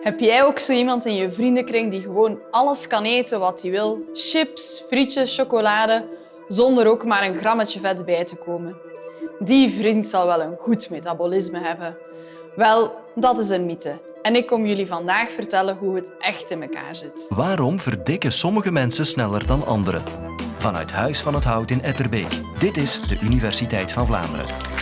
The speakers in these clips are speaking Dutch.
Heb jij ook zo iemand in je vriendenkring die gewoon alles kan eten wat hij wil? Chips, frietjes, chocolade, zonder ook maar een grammetje vet bij te komen. Die vriend zal wel een goed metabolisme hebben. Wel, dat is een mythe. En ik kom jullie vandaag vertellen hoe het echt in elkaar zit. Waarom verdikken sommige mensen sneller dan anderen? Vanuit Huis van het Hout in Etterbeek. Dit is de Universiteit van Vlaanderen.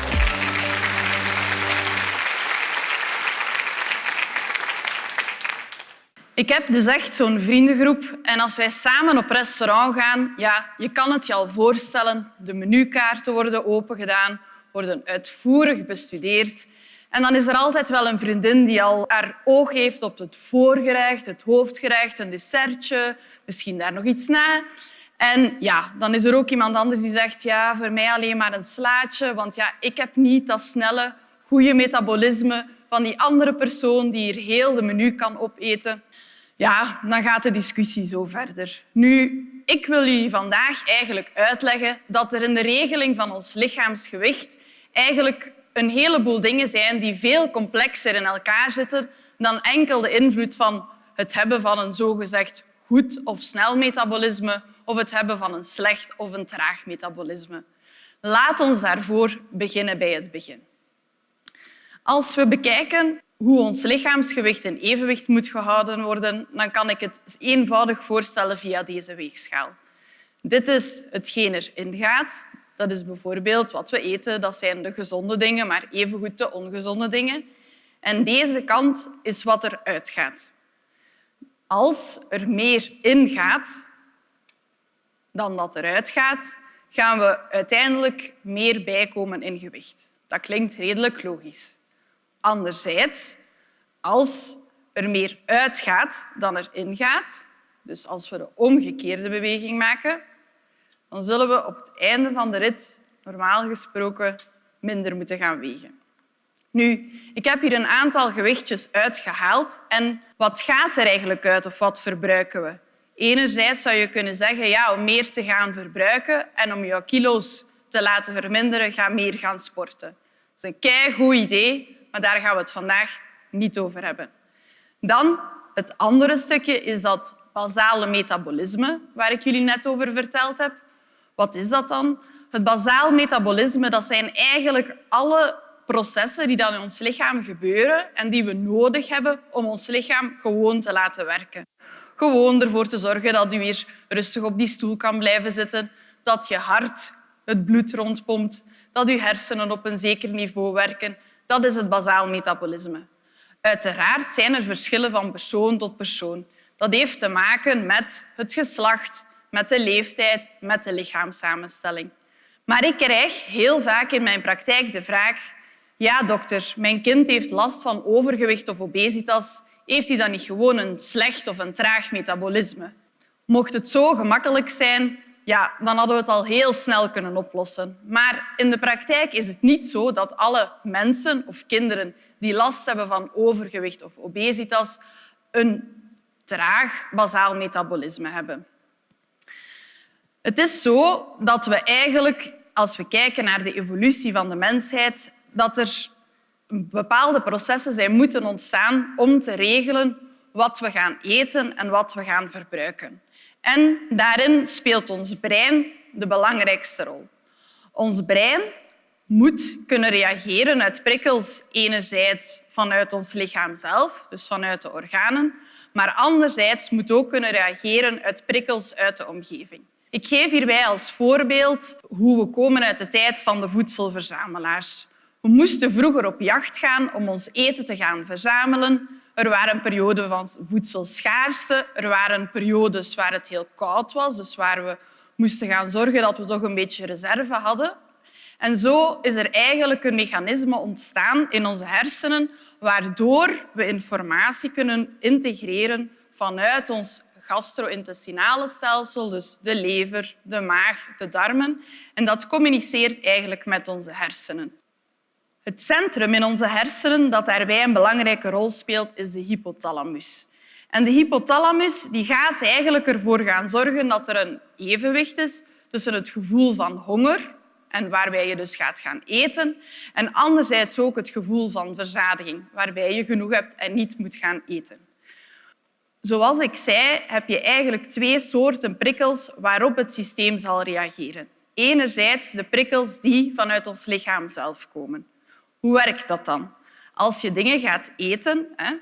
Ik heb dus echt zo'n vriendengroep en als wij samen op restaurant gaan, ja, je kan het je al voorstellen, de menukaarten worden opengedaan, worden uitvoerig bestudeerd. En dan is er altijd wel een vriendin die al haar oog heeft op het voorgerecht, het hoofdgerecht, een dessertje, misschien daar nog iets na. En ja, dan is er ook iemand anders die zegt, ja, voor mij alleen maar een slaatje, want ja, ik heb niet dat snelle, goede metabolisme van die andere persoon die hier heel de menu kan opeten. Ja, dan gaat de discussie zo verder. Nu, ik wil jullie vandaag eigenlijk uitleggen dat er in de regeling van ons lichaamsgewicht eigenlijk een heleboel dingen zijn die veel complexer in elkaar zitten dan enkel de invloed van het hebben van een zogezegd goed of snel metabolisme of het hebben van een slecht of een traag metabolisme. Laat ons daarvoor beginnen bij het begin. Als we bekijken hoe ons lichaamsgewicht in evenwicht moet gehouden worden, dan kan ik het eenvoudig voorstellen via deze weegschaal. Dit is hetgeen erin gaat. Dat is bijvoorbeeld wat we eten. Dat zijn de gezonde dingen, maar evengoed de ongezonde dingen. En deze kant is wat er uitgaat. Als er meer ingaat dan dat eruit gaat, gaan we uiteindelijk meer bijkomen in gewicht. Dat klinkt redelijk logisch. Anderzijds, als er meer uitgaat dan er ingaat, dus als we de omgekeerde beweging maken, dan zullen we op het einde van de rit normaal gesproken minder moeten gaan wegen. Nu, ik heb hier een aantal gewichtjes uitgehaald. En wat gaat er eigenlijk uit of wat verbruiken we? Enerzijds zou je kunnen zeggen, ja, om meer te gaan verbruiken en om jouw kilo's te laten verminderen, ga meer gaan sporten. Dat is een keigoed idee, maar daar gaan we het vandaag niet over hebben. Dan, het andere stukje is dat basale metabolisme, waar ik jullie net over verteld heb. Wat is dat dan? Het basaal metabolisme dat zijn eigenlijk alle processen die dan in ons lichaam gebeuren en die we nodig hebben om ons lichaam gewoon te laten werken. Gewoon ervoor te zorgen dat u weer rustig op die stoel kan blijven zitten, dat je hart het bloed rondpompt, dat je hersenen op een zeker niveau werken. Dat is het basaal metabolisme. Uiteraard zijn er verschillen van persoon tot persoon. Dat heeft te maken met het geslacht, met de leeftijd, met de lichaamssamenstelling. Maar ik krijg heel vaak in mijn praktijk de vraag ja, dokter, mijn kind heeft last van overgewicht of obesitas. Heeft hij dan niet gewoon een slecht of een traag metabolisme? Mocht het zo gemakkelijk zijn, ja, dan hadden we het al heel snel kunnen oplossen. Maar in de praktijk is het niet zo dat alle mensen of kinderen die last hebben van overgewicht of obesitas een traag basaal metabolisme hebben. Het is zo dat we eigenlijk, als we kijken naar de evolutie van de mensheid, dat er bepaalde processen zijn moeten ontstaan om te regelen wat we gaan eten en wat we gaan verbruiken. En daarin speelt ons brein de belangrijkste rol. Ons brein moet kunnen reageren uit prikkels enerzijds vanuit ons lichaam zelf, dus vanuit de organen, maar anderzijds moet ook kunnen reageren uit prikkels uit de omgeving. Ik geef hierbij als voorbeeld hoe we komen uit de tijd van de voedselverzamelaars. We moesten vroeger op jacht gaan om ons eten te gaan verzamelen. Er waren perioden van voedselschaarste. Er waren periodes waar het heel koud was, dus waar we moesten gaan zorgen dat we toch een beetje reserve hadden. En zo is er eigenlijk een mechanisme ontstaan in onze hersenen waardoor we informatie kunnen integreren vanuit ons gastro-intestinale stelsel, dus de lever, de maag, de darmen. En dat communiceert eigenlijk met onze hersenen. Het centrum in onze hersenen dat daarbij een belangrijke rol speelt, is de hypothalamus. En de hypothalamus die gaat eigenlijk ervoor gaan zorgen dat er een evenwicht is tussen het gevoel van honger en waarbij je dus gaat gaan eten. En anderzijds ook het gevoel van verzadiging, waarbij je genoeg hebt en niet moet gaan eten. Zoals ik zei, heb je eigenlijk twee soorten prikkels waarop het systeem zal reageren. Enerzijds de prikkels die vanuit ons lichaam zelf komen. Hoe werkt dat dan? Als je dingen gaat eten, hè,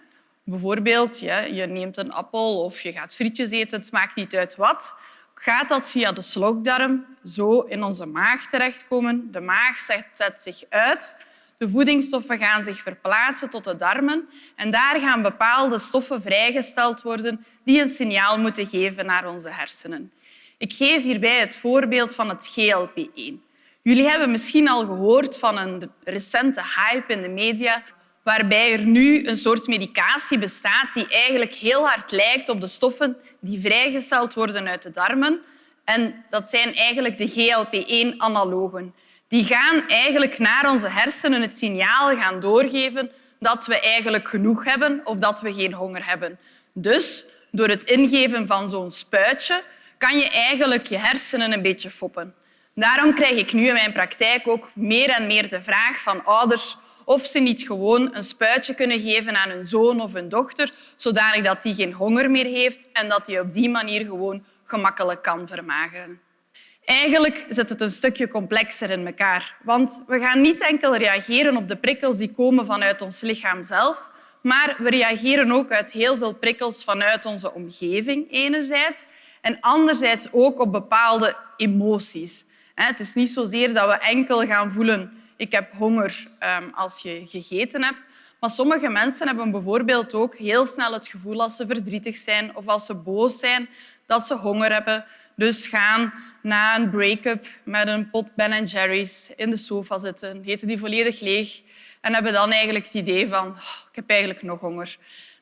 bijvoorbeeld je, je neemt een appel of je gaat frietjes eten, het maakt niet uit wat, gaat dat via de slokdarm zo in onze maag terechtkomen. De maag zet zich uit, de voedingsstoffen gaan zich verplaatsen tot de darmen en daar gaan bepaalde stoffen vrijgesteld worden die een signaal moeten geven naar onze hersenen. Ik geef hierbij het voorbeeld van het GLP-1. Jullie hebben misschien al gehoord van een recente hype in de media waarbij er nu een soort medicatie bestaat die eigenlijk heel hard lijkt op de stoffen die vrijgesteld worden uit de darmen. En dat zijn eigenlijk de GLP-1-analogen. Die gaan eigenlijk naar onze hersenen het signaal gaan doorgeven dat we eigenlijk genoeg hebben of dat we geen honger hebben. Dus door het ingeven van zo'n spuitje kan je eigenlijk je hersenen een beetje foppen. Daarom krijg ik nu in mijn praktijk ook meer en meer de vraag van ouders of ze niet gewoon een spuitje kunnen geven aan hun zoon of hun dochter, zodat die geen honger meer heeft en dat die op die manier gewoon gemakkelijk kan vermageren. Eigenlijk zit het een stukje complexer in elkaar. Want we gaan niet enkel reageren op de prikkels die komen vanuit ons lichaam zelf, maar we reageren ook uit heel veel prikkels vanuit onze omgeving enerzijds en anderzijds ook op bepaalde emoties. Het is niet zozeer dat we enkel gaan voelen ik heb honger ehm, als je gegeten hebt. Maar sommige mensen hebben bijvoorbeeld ook heel snel het gevoel als ze verdrietig zijn of als ze boos zijn, dat ze honger hebben. Dus gaan na een break-up met een pot Ben Jerry's in de sofa zitten, eten die volledig leeg en hebben dan eigenlijk het idee van oh, ik heb eigenlijk nog honger.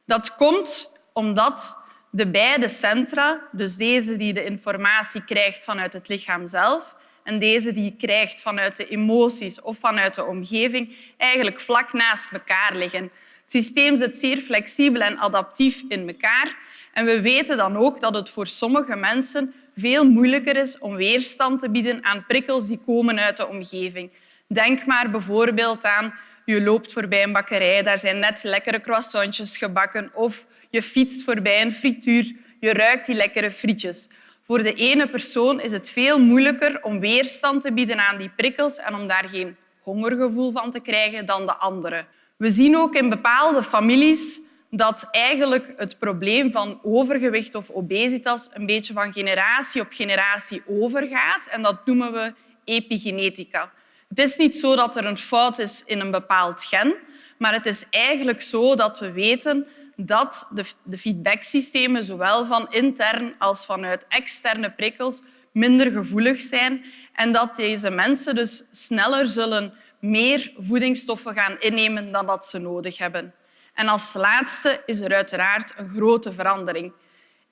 Dat komt omdat de beide centra, dus deze die de informatie krijgt vanuit het lichaam zelf en deze die je krijgt vanuit de emoties of vanuit de omgeving, eigenlijk vlak naast elkaar liggen. Het systeem zit zeer flexibel en adaptief in elkaar. En we weten dan ook dat het voor sommige mensen veel moeilijker is om weerstand te bieden aan prikkels die komen uit de omgeving. Denk maar bijvoorbeeld aan je loopt voorbij een bakkerij, daar zijn net lekkere croissantjes gebakken. Of je fietst voorbij een frituur, je ruikt die lekkere frietjes. Voor de ene persoon is het veel moeilijker om weerstand te bieden aan die prikkels en om daar geen hongergevoel van te krijgen dan de andere. We zien ook in bepaalde families dat eigenlijk het probleem van overgewicht of obesitas een beetje van generatie op generatie overgaat. En dat noemen we epigenetica. Het is niet zo dat er een fout is in een bepaald gen, maar het is eigenlijk zo dat we weten dat de, de feedbacksystemen, zowel van intern als vanuit externe prikkels, minder gevoelig zijn en dat deze mensen dus sneller zullen meer voedingsstoffen gaan innemen dan dat ze nodig hebben. En als laatste is er uiteraard een grote verandering.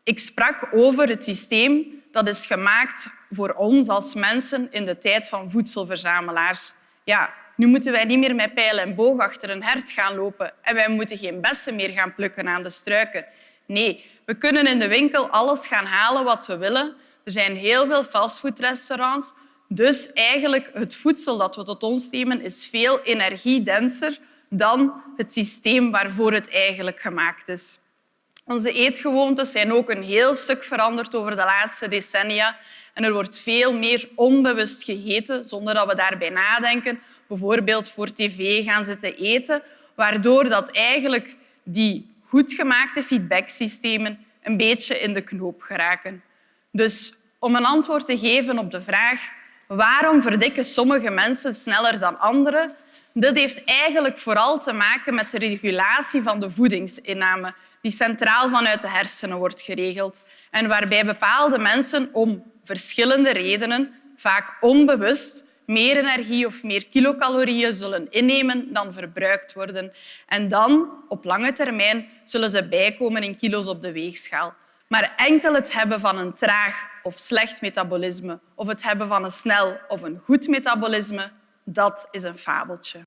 Ik sprak over het systeem dat is gemaakt voor ons als mensen in de tijd van voedselverzamelaars. Ja, nu moeten wij niet meer met pijl en boog achter een hert gaan lopen en wij moeten geen bessen meer gaan plukken aan de struiken. Nee, we kunnen in de winkel alles gaan halen wat we willen. Er zijn heel veel fastfoodrestaurants. Dus eigenlijk het voedsel dat we tot ons nemen is veel energiedenser dan het systeem waarvoor het eigenlijk gemaakt is. Onze eetgewoontes zijn ook een heel stuk veranderd over de laatste decennia. En er wordt veel meer onbewust gegeten, zonder dat we daarbij nadenken bijvoorbeeld voor tv gaan zitten eten, waardoor dat eigenlijk die goed gemaakte feedbacksystemen een beetje in de knoop geraken. Dus om een antwoord te geven op de vraag waarom verdikken sommige mensen sneller dan anderen, dat heeft eigenlijk vooral te maken met de regulatie van de voedingsinname, die centraal vanuit de hersenen wordt geregeld en waarbij bepaalde mensen om verschillende redenen, vaak onbewust, meer energie of meer kilocalorieën zullen innemen dan verbruikt worden. En dan, op lange termijn, zullen ze bijkomen in kilo's op de weegschaal. Maar enkel het hebben van een traag of slecht metabolisme of het hebben van een snel of een goed metabolisme, dat is een fabeltje.